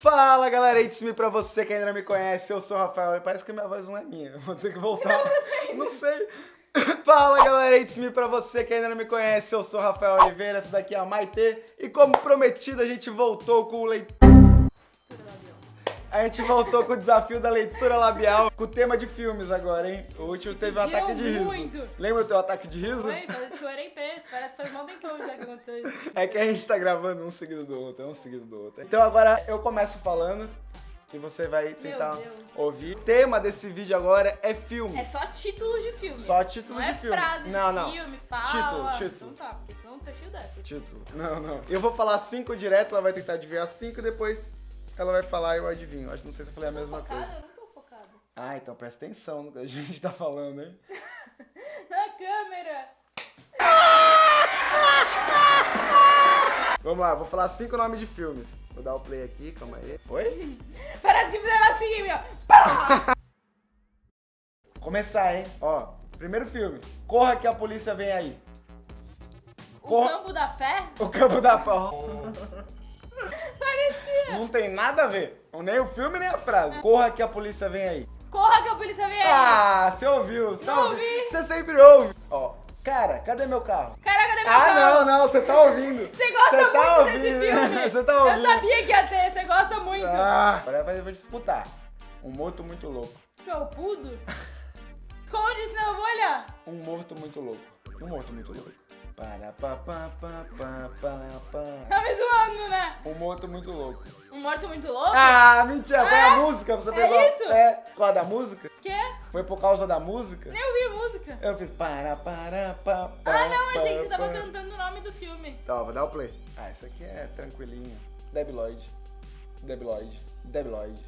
Fala galera, it's me pra você que ainda não me conhece, eu sou o Rafael, parece que minha voz não é minha, vou ter que voltar, não sei. Fala galera, it's me pra você que ainda não me conhece, eu sou o Rafael Oliveira, essa daqui é a Maite, e como prometido a gente voltou com o leitor... A gente voltou com o desafio da leitura labial, com o tema de filmes agora, hein? O último teve um ataque de riso. muito. Lembra o teu ataque de riso? Foi, eu chorei preso, parece que faz mal tempão já que aconteceu isso. É que a gente tá gravando um seguido do outro, um seguido do outro. Então agora eu começo falando e você vai tentar ouvir. O tema desse vídeo agora é filme. É só títulos de filme. Só títulos não de é filme. frase Não, não. filme, fala. Título, título. Então tá, porque senão tá cheio dessa. Título. Não, não. Eu vou falar cinco direto, ela vai tentar adivinhar cinco e depois ela vai falar e eu adivinho. Acho que não sei se eu falei a mesma focada? coisa. Eu não tô focada. Ah, então presta atenção no que a gente tá falando, hein? Na câmera. Vamos lá, vou falar cinco nomes de filmes. Vou dar o play aqui, calma aí. Oi? Parece que fizeram assim, meu. Começar, hein? Ó, primeiro filme. Corra que a polícia vem aí. O Cor- campo da fé? O campo da pau. Não tem nada a ver. Nem o filme, nem a frase. Corra que a polícia vem aí. Corra que a polícia vem aí. Ah, você ouviu. Você Não ouvi. Você sempre ouve. Ó, cara, cadê meu carro? Caraca, cadê meu Ah, carro? não, não, você tá ouvindo. Você gosta Você tá muito ouvindo. desse filme. Você tá Eu ouvindo. sabia que ia ter, você gosta muito. Ah, agora vai- eu vou disputar. Um morto muito louco. Felpudo? Esconde, senão eu vou olhar. Um morto muito louco. Um morto muito louco. Para, pa, pa, pa, pa, pa, pa. Tá me zoando, né? Um morto muito louco. Um morto muito louco? Ah, mentira. Foi a É? música. Você É pegou. isso? É, por causa da música? Quê? Foi por causa da música? Nem ouvi a música. Eu fiz para, para, pa, pa, Ah, não, achei que você tava cantando o nome do filme. Tá, vou dar o play. Ah, isso aqui é tranquilinho. Debi Lloyd. Debi Lloyd. Debi Lloyd.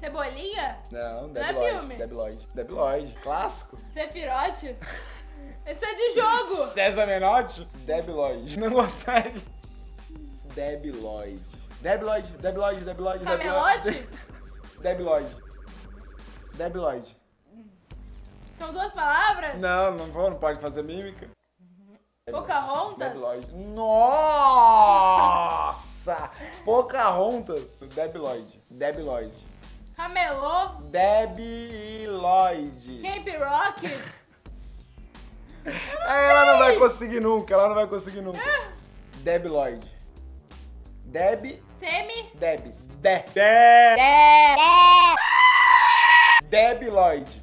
Cebolinha? Não, Não Debi é Lloyd. filme? Debi Lloyd. Clássico. Cefirote? Esse é de jogo. César Menotti. Debi Lloyd. Não consegue. Debi Lloyd. Debi Lloyd. Debi Lloyd. Debi Lloyd. Camelote? Debi Lloyd. Debi Lloyd. São duas palavras? Não, não vou, não pode fazer mímica. Pocahontas? Debi Lloyd. Nossa! Pocahontas. Debi Lloyd. Debi Lloyd. Camelô? Debi Lloyd. Camp Rock? Ah, Ela não vai conseguir nunca, ela não vai conseguir nunca. Debi Lloyd. Debi, Semi? Debi. De. De. Debi Lloyd.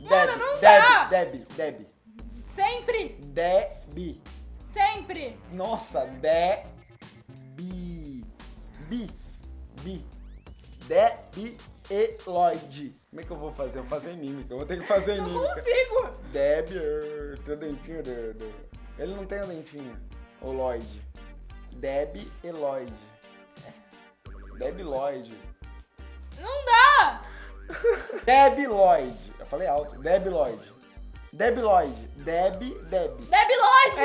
Mano, Debi, não Debi, dá. Debi, Debi. Sempre? Debi. Sempre? Nossa, Debi. Bi. Bi. Debi e Lloyd. Como é que eu vou fazer? Eu vou fazer em mímica. Eu vou ter que fazer em Não mímica. consigo. Deb, tem o dentinho do- Ele não tem o dentinho. O Lloyd. Deb e Lloyd. Deb Lloyd. Não dá. Deb Lloyd. Eu falei alto. Deb Lloyd. Deb Lloyd. Deb, Deb. Debi Lloyd.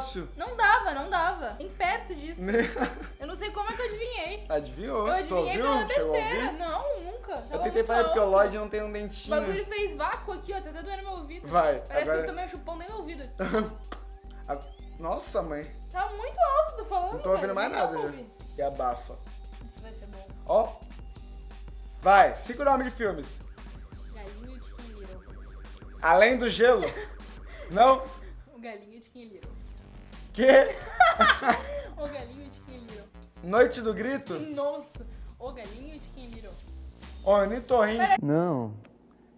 Fácil. Não dava, não dava. Nem perto disso. Eu não sei como é que eu adivinhei. Adivinhou? Eu adivinhei pela besteira. Não, nunca. Eu Tava tentei muito falar porque o. Lloyd não tem um O dentinho. bagulho fez vácuo aqui, ó. Tá até doendo meu ouvido. Vai, Parece que agora- eu tomei um chupão dentro do ouvido. Nossa, mãe. Tá muito alto, tô falando. Não tô ouvindo mais nada já. E abafa. Isso vai ser bom. Ó. Vai, cinco nomes de filmes. Galinho de. Além do gelo. Não? O galinho de Little. Que? O galinho de Chicken Little. Noite do grito? Nossa. O galinho de Chicken Little. Ornitorrinco. Não.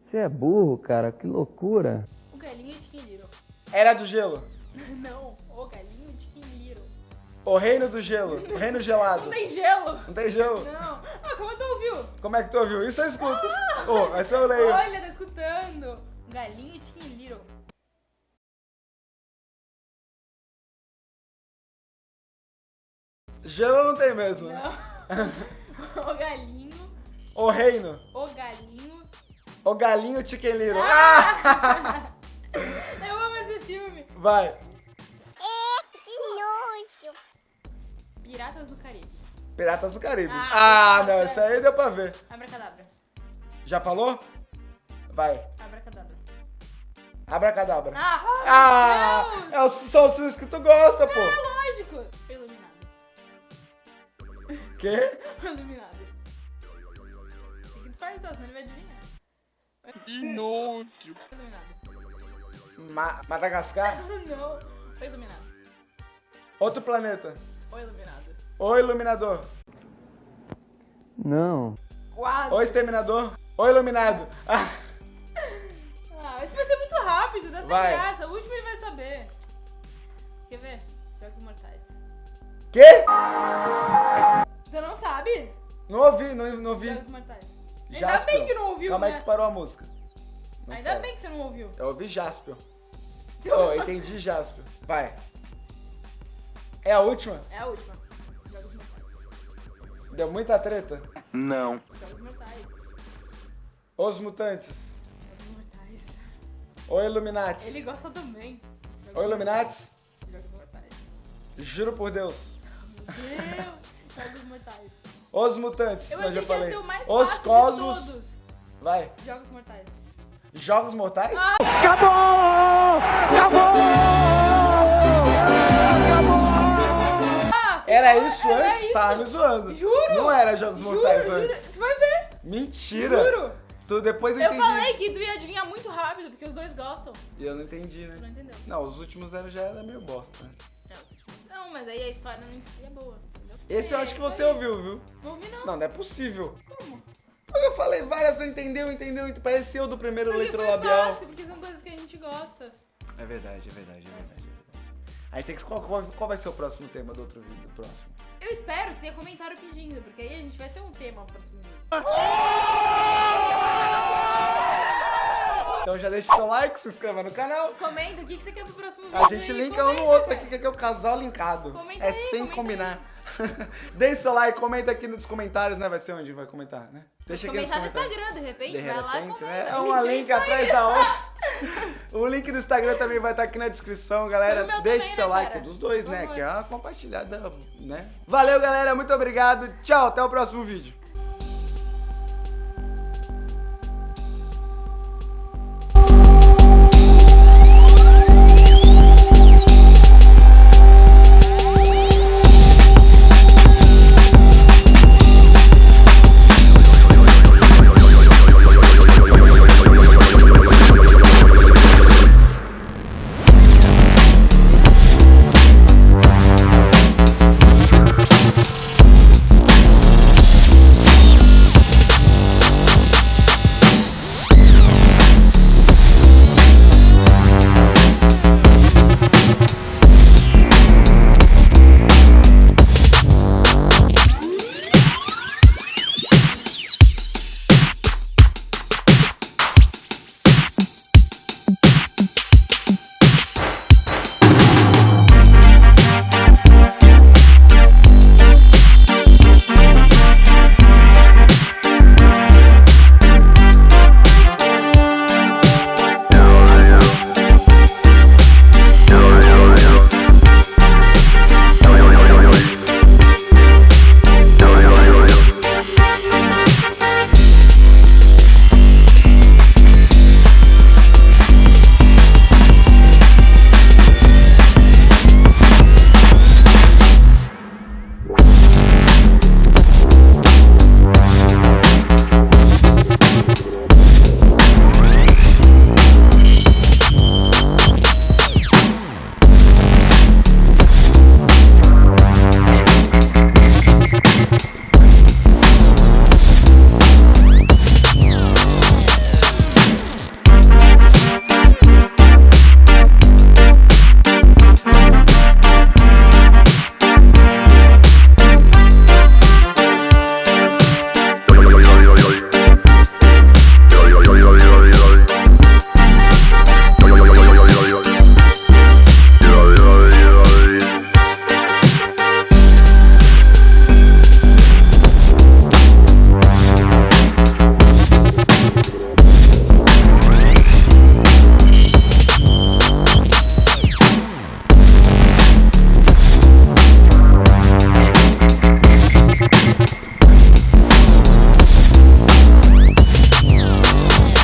Você é burro, cara. Que loucura. O galinho de Chicken Little. Era do gelo. Não. O galinho de Chicken Little. O reino do gelo. O reino gelado. Não tem gelo. Não tem gelo? Não. Ah, como tu ouviu? Como é que tu ouviu? Isso eu escuto. Ô, essa eu leio. Olha, tá escutando. Galinho de Chicken Little. Gelo não tem mesmo. né? Não. O galinho. O reino. O galinho. O galinho Chicken Little. Ah! Eu amo esse filme. Vai. Piratas do Caribe. Piratas do Caribe. Ah, Ah, não, isso aí deu pra ver. Abracadabra. Já falou? Vai. Abracadabra. Abracadabra. Ah, Ah, Deus! é o, são os filmes que tu gosta, pô. É lógico. Iluminado. Quê? Iluminado. Tem que disfarçar, senão ele vai adivinhar. Inútil. Iluminado. Ma Madagascar? Não. Foi iluminado. Outro planeta. Foi iluminado. O Iluminador. Não. Quase. O Exterminador. O Iluminado. Ah, Ah, esse vai ser muito rápido, dá sem Vai. graça. O último ele vai saber. Quer ver? Jogos Mortais. quê? Você não sabe? Não ouvi, não, não ouvi. Jogos Mortais. Ainda Jaspion. bem que não ouviu, Calma aí né? que parou a música. Não Ainda fala. bem que você não ouviu. Eu ouvi Jaspion. Oh, entendi Jaspion. Vai. É a última? É a última. Jogos Mortais. Deu muita treta. Não. Jogos Mortais. Os Mutantes. Jogos Mortais. O Illuminati. Ele gosta também. O Illuminati. Jogos Mortais. Juro por Deus. Meu Deus. Jogos Mortais. Os Mutantes. Eu eu achei já que ia falei. ser o mais Os fácil Cosmos. de todos. Vai. Jogos Mortais. Jogos Mortais? Ah! Ah, Era isso era antes? isso. Tava me zoando. Juro. Não era Jogos Juro, Mortais juro. antes. Você vai ver. Mentira. Juro. Tu depois eu Eu entendi. falei que tu ia adivinhar muito rápido, porque os dois gostam. E eu não entendi, Tu não né? entendeu? Não, os últimos eram já era meio bosta. né? Não, mas aí a história não é boa. Esse eu acho que você ouviu, viu? Não ouvi, não. Não, não é possível. Como? Eu falei várias, você entendeu, entendeu? Pareceu do primeiro Porque letra foi fácil, porque são coisas que a gente gosta. É verdade, é verdade, é verdade, é verdade. A gente tem que. Qual, qual, qual vai ser o próximo tema do outro vídeo? Do próximo? Eu espero que tenha comentário pedindo, porque aí a gente vai ter um tema no próximo vídeo. Então já deixa seu like, se inscreva no canal. Comenta o que que você quer pro próximo vídeo. A gente aí, linka um no comenta, outro aqui, que aqui é o casal linkado. Comenta é aí, sem comenta combinar. Deixe seu like, comenta aqui nos comentários, né? Vai ser onde vai comentar, né? Deixa aqui nos Comentar no comentários. Instagram, de repente, De vai lá e repente, comenta. né? É uma link atrás da outra. O link do Instagram também vai estar aqui na descrição, galera. Deixe também, seu né, like, cara? dos dois, Por né? favor. Que é uma compartilhada, né? Valeu, galera. Muito obrigado. Tchau, até o próximo vídeo.